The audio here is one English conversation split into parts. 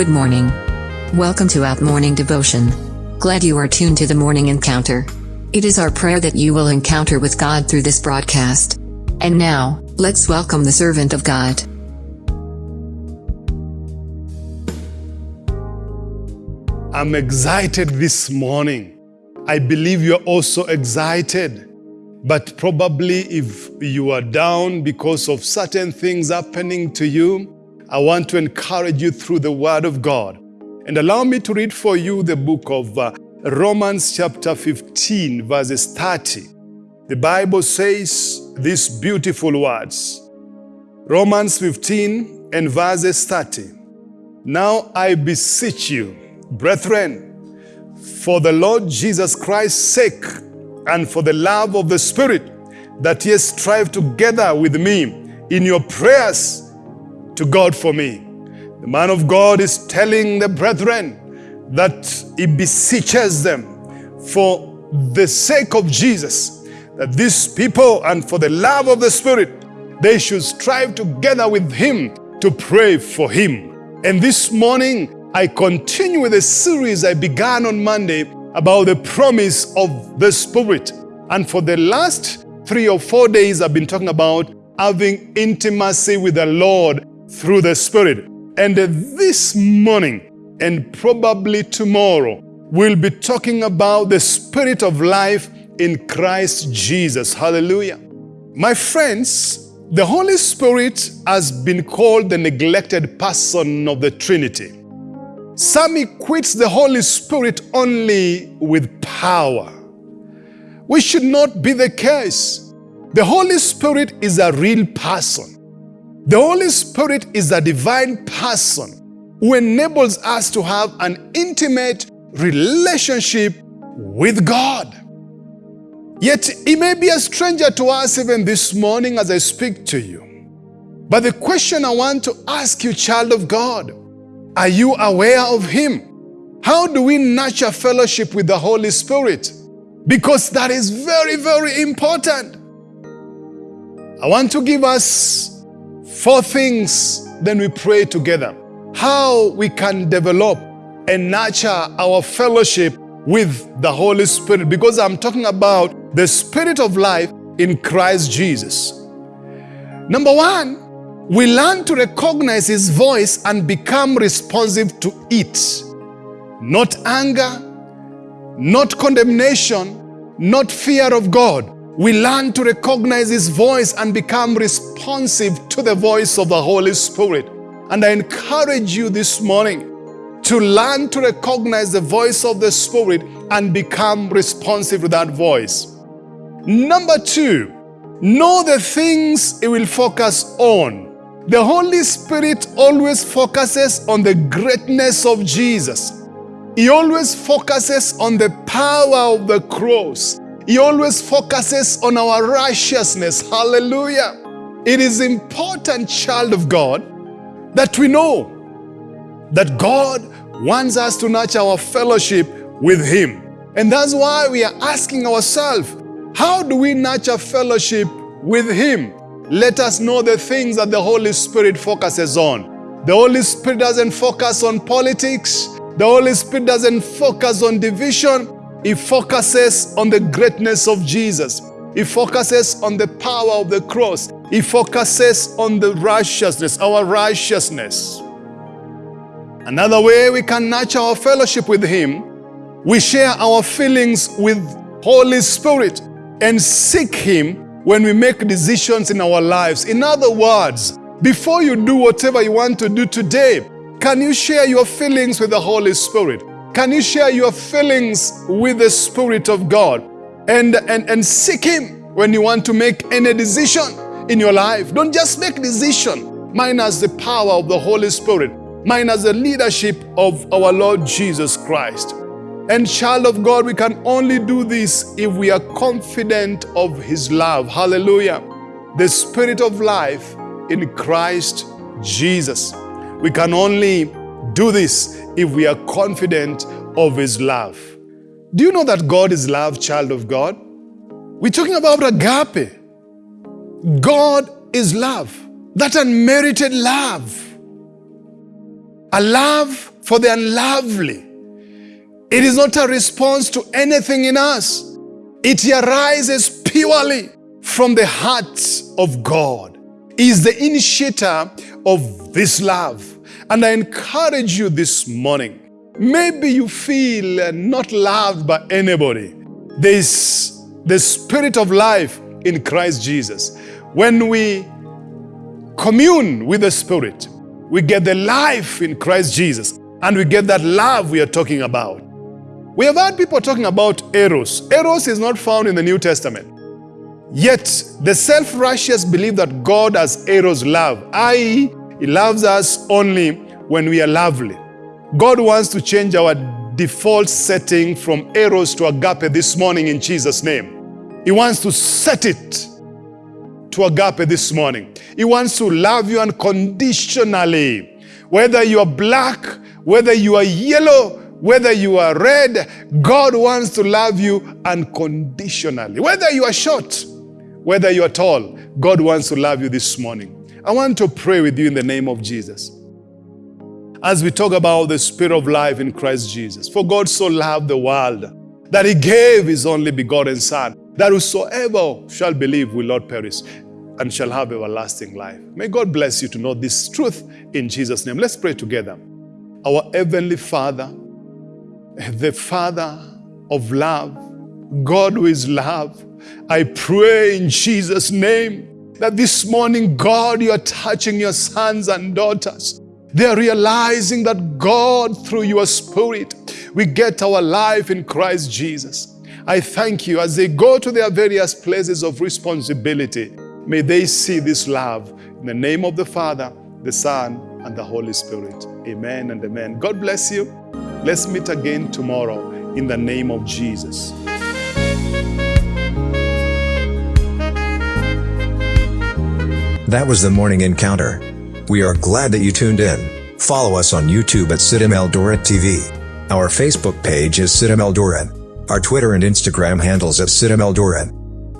Good morning. Welcome to Out Morning Devotion. Glad you are tuned to the morning encounter. It is our prayer that you will encounter with God through this broadcast. And now, let's welcome the servant of God. I'm excited this morning. I believe you're also excited. But probably if you are down because of certain things happening to you, I want to encourage you through the Word of God. And allow me to read for you the book of uh, Romans chapter 15 verses 30. The Bible says these beautiful words. Romans 15 and verses 30. Now I beseech you, brethren, for the Lord Jesus Christ's sake and for the love of the Spirit, that ye strive together with me in your prayers to God for me. The man of God is telling the brethren that he beseeches them for the sake of Jesus, that these people and for the love of the Spirit, they should strive together with him to pray for him. And this morning, I continue with a series I began on Monday about the promise of the Spirit. And for the last three or four days, I've been talking about having intimacy with the Lord through the Spirit. And this morning, and probably tomorrow, we'll be talking about the Spirit of life in Christ Jesus. Hallelujah. My friends, the Holy Spirit has been called the neglected person of the Trinity. Some equates the Holy Spirit only with power. We should not be the case. The Holy Spirit is a real person. The Holy Spirit is a divine person who enables us to have an intimate relationship with God. Yet he may be a stranger to us even this morning as I speak to you. But the question I want to ask you, child of God, are you aware of him? How do we nurture fellowship with the Holy Spirit? Because that is very, very important. I want to give us Four things, then we pray together. How we can develop and nurture our fellowship with the Holy Spirit because I'm talking about the Spirit of life in Christ Jesus. Number one, we learn to recognize His voice and become responsive to it. Not anger, not condemnation, not fear of God, we learn to recognize His voice and become responsive to the voice of the Holy Spirit. And I encourage you this morning to learn to recognize the voice of the Spirit and become responsive to that voice. Number two, know the things it will focus on. The Holy Spirit always focuses on the greatness of Jesus. He always focuses on the power of the cross. He always focuses on our righteousness. Hallelujah. It is important, child of God, that we know that God wants us to nurture our fellowship with Him. And that's why we are asking ourselves, how do we nurture fellowship with Him? Let us know the things that the Holy Spirit focuses on. The Holy Spirit doesn't focus on politics. The Holy Spirit doesn't focus on division. He focuses on the greatness of Jesus. He focuses on the power of the cross. He focuses on the righteousness, our righteousness. Another way we can nurture our fellowship with Him, we share our feelings with Holy Spirit and seek Him when we make decisions in our lives. In other words, before you do whatever you want to do today, can you share your feelings with the Holy Spirit? Can you share your feelings with the Spirit of God and, and, and seek Him when you want to make any decision in your life? Don't just make decision. Minus the power of the Holy Spirit. Minus the leadership of our Lord Jesus Christ. And child of God, we can only do this if we are confident of His love. Hallelujah. The Spirit of life in Christ Jesus. We can only do this if we are confident of His love. Do you know that God is love, child of God? We're talking about agape. God is love, that unmerited love. A love for the unlovely. It is not a response to anything in us. It arises purely from the heart of God. He is the initiator of this love. And I encourage you this morning. Maybe you feel not loved by anybody. There is the spirit of life in Christ Jesus. When we commune with the Spirit, we get the life in Christ Jesus and we get that love we are talking about. We have heard people talking about Eros. Eros is not found in the New Testament. Yet the self-righteous believe that God has Eros love, i.e., He loves us only when we are lovely. God wants to change our default setting from Eros to agape this morning in Jesus' name. He wants to set it to agape this morning. He wants to love you unconditionally. Whether you are black, whether you are yellow, whether you are red, God wants to love you unconditionally. Whether you are short, whether you are tall, God wants to love you this morning. I want to pray with you in the name of Jesus. As we talk about the spirit of life in Christ Jesus. For God so loved the world that he gave his only begotten Son, that whosoever shall believe will not perish and shall have everlasting life. May God bless you to know this truth in Jesus' name. Let's pray together. Our Heavenly Father, the Father of love, God who is love, I pray in Jesus' name that this morning, God, you are touching your sons and daughters. They are realizing that God, through your Spirit, we get our life in Christ Jesus. I thank you as they go to their various places of responsibility. May they see this love in the name of the Father, the Son, and the Holy Spirit. Amen and amen. God bless you. Let's meet again tomorrow in the name of Jesus. That was the morning encounter. We are glad that you tuned in. Follow us on YouTube at CITAM Eldoret TV. Our Facebook page is CITAM Eldoret. Our Twitter and Instagram handles at CITAM Eldoret.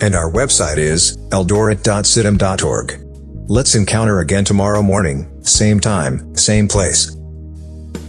And our website is eldoret.citam.org. Let's encounter again tomorrow morning, same time, same place.